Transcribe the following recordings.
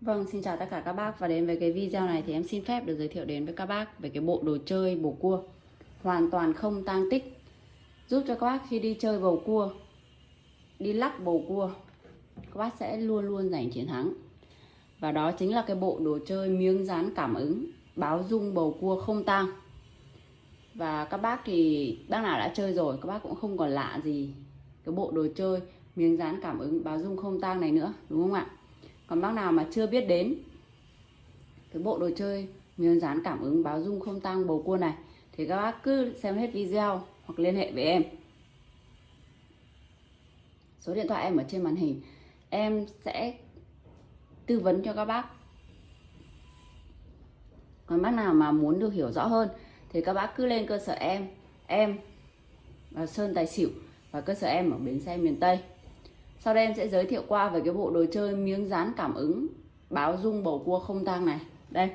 Vâng, xin chào tất cả các bác. Và đến với cái video này thì em xin phép được giới thiệu đến với các bác về cái bộ đồ chơi bầu cua. Hoàn toàn không tang tích. Giúp cho các bác khi đi chơi bầu cua đi lắc bầu cua các bác sẽ luôn luôn giành chiến thắng. Và đó chính là cái bộ đồ chơi miếng dán cảm ứng báo dung bầu cua không tang. Và các bác thì bác nào đã chơi rồi các bác cũng không còn lạ gì cái bộ đồ chơi miếng dán cảm ứng báo dung không tang này nữa đúng không ạ? Còn bác nào mà chưa biết đến cái bộ đồ chơi miếng dán cảm ứng báo dung không tăng bầu cua này, thì các bác cứ xem hết video hoặc liên hệ với em. Số điện thoại em ở trên màn hình, em sẽ tư vấn cho các bác. Còn bác nào mà muốn được hiểu rõ hơn, thì các bác cứ lên cơ sở em em và Sơn Tài Xỉu và cơ sở em ở bến xe miền Tây sau đây em sẽ giới thiệu qua về cái bộ đồ chơi miếng dán cảm ứng báo dung bầu cua không tang này. Đây.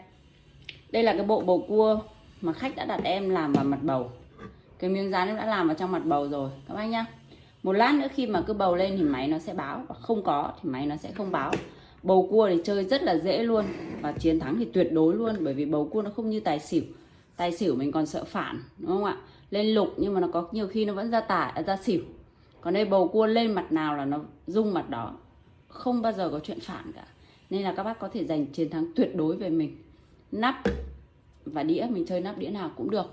Đây là cái bộ bầu cua mà khách đã đặt em làm vào mặt bầu. Cái miếng dán em đã làm vào trong mặt bầu rồi, các bác nhá. Một lát nữa khi mà cứ bầu lên thì máy nó sẽ báo, và không có thì máy nó sẽ không báo. Bầu cua thì chơi rất là dễ luôn, và chiến thắng thì tuyệt đối luôn, bởi vì bầu cua nó không như tài xỉu. Tài xỉu mình còn sợ phản, đúng không ạ? Lên lục nhưng mà nó có, nhiều khi nó vẫn ra tả ra xỉu còn đây bầu cua lên mặt nào là nó rung mặt đó. Không bao giờ có chuyện phản cả. Nên là các bác có thể giành chiến thắng tuyệt đối về mình. Nắp và đĩa, mình chơi nắp đĩa nào cũng được.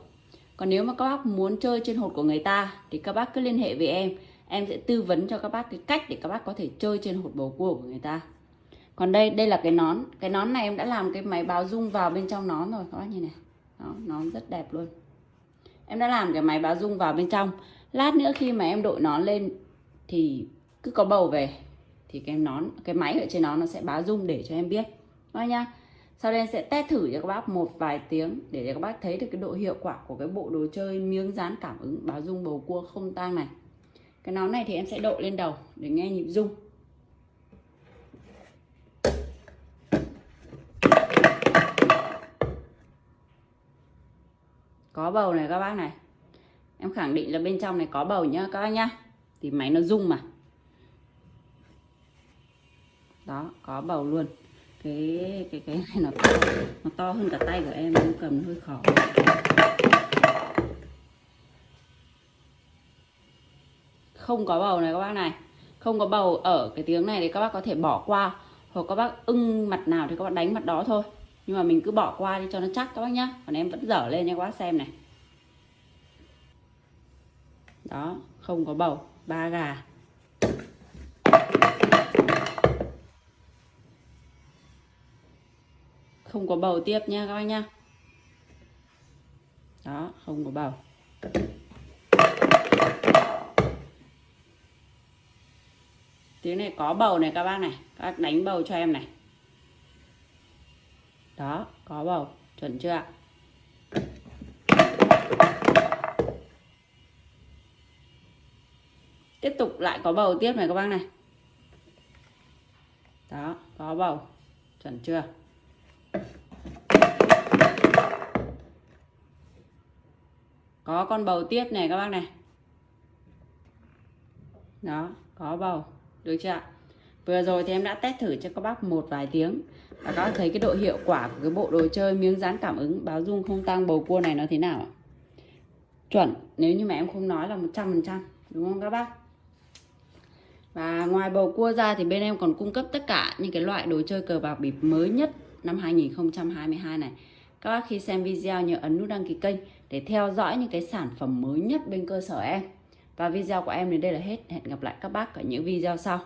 Còn nếu mà các bác muốn chơi trên hột của người ta, thì các bác cứ liên hệ với em. Em sẽ tư vấn cho các bác cái cách để các bác có thể chơi trên hột bầu cua của người ta. Còn đây đây là cái nón. Cái nón này em đã làm cái máy báo rung vào bên trong nón rồi, các bác nhìn này. Đó, nón rất đẹp luôn. Em đã làm cái máy báo rung vào bên trong lát nữa khi mà em đội nón lên thì cứ có bầu về, thì cái nón cái máy ở trên nó nó sẽ báo rung để cho em biết. Thôi nha. Sau đây em sẽ test thử cho các bác một vài tiếng để cho các bác thấy được cái độ hiệu quả của cái bộ đồ chơi miếng dán cảm ứng báo rung bầu cua không tang này. Cái nón này thì em sẽ đội lên đầu để nghe nhịp rung. Có bầu này các bác này em khẳng định là bên trong này có bầu nhá, các bác nhá. Thì máy nó rung mà. Đó, có bầu luôn. Cái cái cái này nó to nó to hơn cả tay của em em cầm hơi khó. Không có bầu này các bác này. Không có bầu ở cái tiếng này thì các bác có thể bỏ qua. Hoặc các bác ưng mặt nào thì các bác đánh mặt đó thôi. Nhưng mà mình cứ bỏ qua đi cho nó chắc các bác nhá. Còn em vẫn dở lên nha các bác xem này đó, không có bầu, ba gà. Không có bầu tiếp nha các bác nha. Đó, không có bầu. Tiếng này có bầu này các bác này. Các bác đánh bầu cho em này. Đó, có bầu. Chuẩn chưa ạ? Tiếp tục lại có bầu tiếp này các bác này. Đó, có bầu. Chuẩn chưa? Có con bầu tiếp này các bác này. Đó, có bầu. Được chưa ạ? Vừa rồi thì em đã test thử cho các bác một vài tiếng. Và các bác thấy cái độ hiệu quả của cái bộ đồ chơi miếng dán cảm ứng báo dung không tăng bầu cua này nó thế nào ạ? Chuẩn, nếu như mà em không nói là 100% đúng không các bác? Và ngoài bầu cua ra thì bên em còn cung cấp tất cả những cái loại đồ chơi cờ bạc bịp mới nhất năm 2022 này. Các bác khi xem video nhớ ấn nút đăng ký kênh để theo dõi những cái sản phẩm mới nhất bên cơ sở em. Và video của em đến đây là hết. Hẹn gặp lại các bác ở những video sau.